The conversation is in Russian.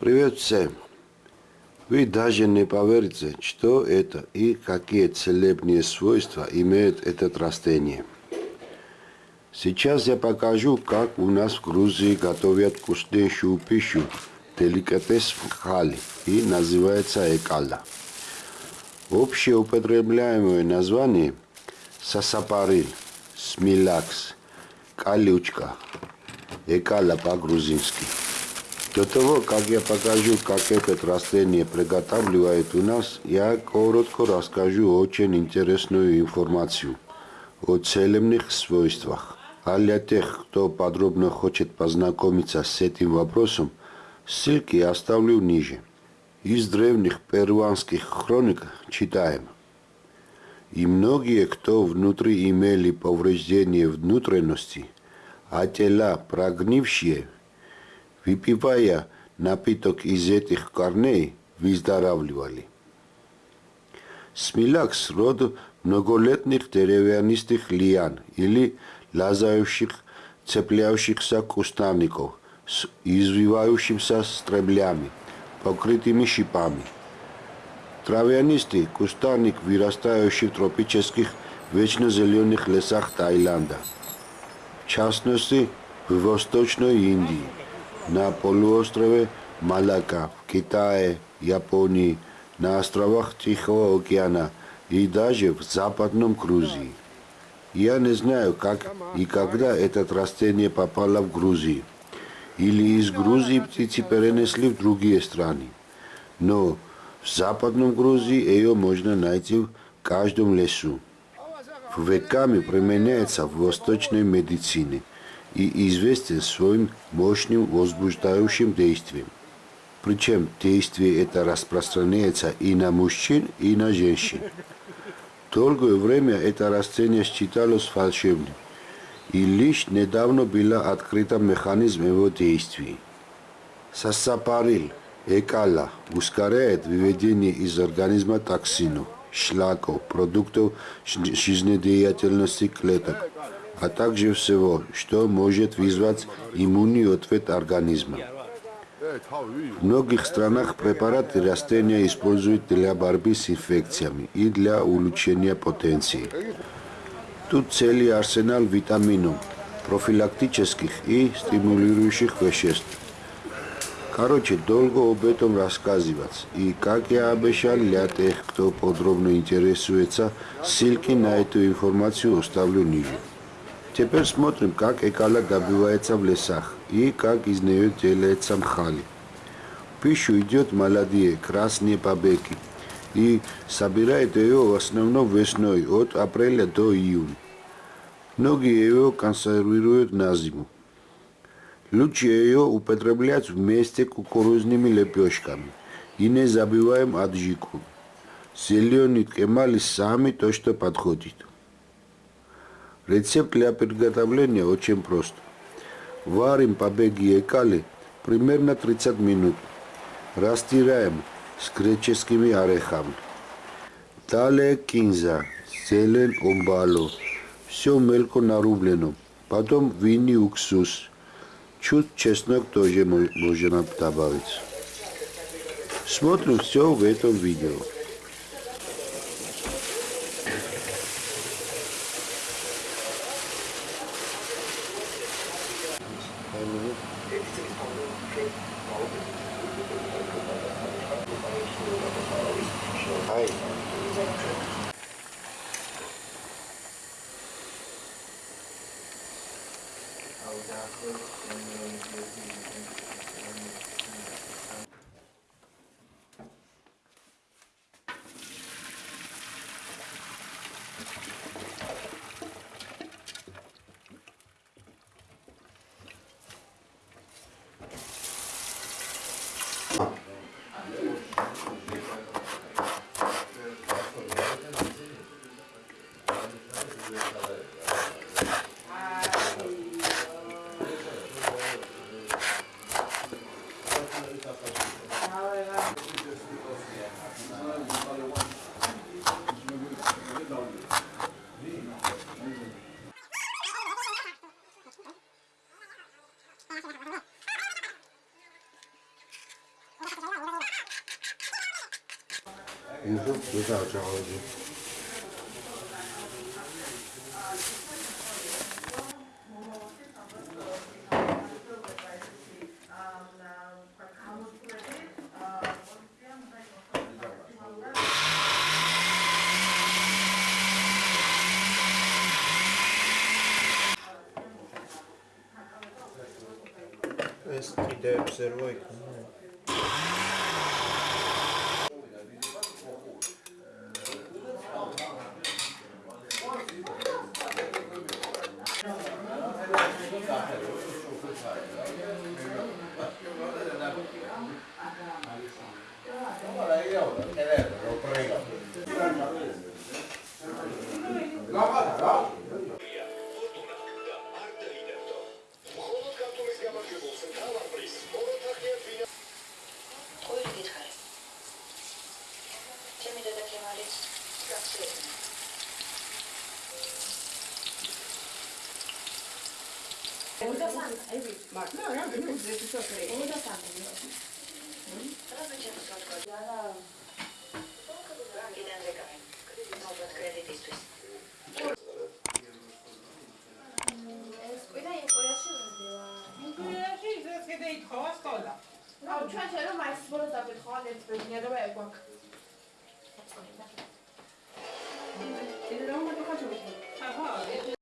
Привет всем! Вы даже не поверите, что это и какие целебные свойства имеет это растение. Сейчас я покажу, как у нас в Грузии готовят вкуснейшую пищу, деликатес хали, и называется экала. Общеупотребляемое название – сасапарил, смилакс, калючка, экала по-грузински. До того, как я покажу, как это растение приготавливает у нас, я коротко расскажу очень интересную информацию о целебных свойствах. А для тех, кто подробно хочет познакомиться с этим вопросом, ссылки оставлю ниже. Из древних перуанских хроник читаем. И многие, кто внутри имели повреждения внутренности, а тела прогнившие – выпивая напиток из этих корней, выздоравливали. Смилакс – род многолетних деревянистых лиан или лазающих, цепляющихся кустарников с извивающимися стреблями, покрытыми шипами. Травянистый кустарник, вырастающий в тропических вечно зеленых лесах Таиланда, в частности в Восточной Индии на полуострове Малака, в Китае, Японии, на островах Тихого океана и даже в Западном Грузии. Я не знаю, как и когда это растение попало в Грузию. Или из Грузии птицы перенесли в другие страны. Но в Западном Грузии ее можно найти в каждом лесу. Веками применяется в восточной медицине и известен своим мощным возбуждающим действием. Причем действие это распространяется и на мужчин, и на женщин. Долгое время это растение считалось волшебным, и лишь недавно был открыт механизм его действий. Сассапарил, экала, ускоряет выведение из организма токсинов, шлаков, продуктов жизнедеятельности клеток, а также всего, что может вызвать иммунный ответ организма. В многих странах препараты растения используют для борьбы с инфекциями и для улучшения потенции. Тут целый арсенал витаминов, профилактических и стимулирующих веществ. Короче, долго об этом рассказывать. И, как я обещал, для тех, кто подробно интересуется, ссылки на эту информацию оставлю ниже. Теперь смотрим, как экала добывается в лесах и как из нее делается мхали. Пищу идет молодые красные побеги и собирает ее в основном весной от апреля до июня. Многие ее консервируют на зиму. Лучше ее употреблять вместе с кукурузными лепешками. И не забываем аджику. Зеленый кемали сами то, что подходит. Рецепт для приготовления очень прост. Варим побеги и кали примерно 30 минут. Растираем с греческими орехами. Далее кинза, зелень, умбало. Все мелко нарублено. Потом винный уксус. Чуть чеснок тоже можно добавить. Смотрим все в этом видео. hay Oh, yeah. 你说不在家了。Just keep the observer. 53 ევი მარტო რა რამდენი ზეთი სოფრი 53 რაზოჩენს ვთქვა არა ბანკიდან რეკავენ კრედიტობად კრედიტისთვის ეს ყველა ინკურიაში ვეძევა ინკურიაში ისეც კიდე ითხოვა სკოლა აუ ჩვენ შეიძლება ეს ბოლოს დაგეთხოვა ერთ ბედნიერება ეგვაკ 이런 것도 가지고 싶어.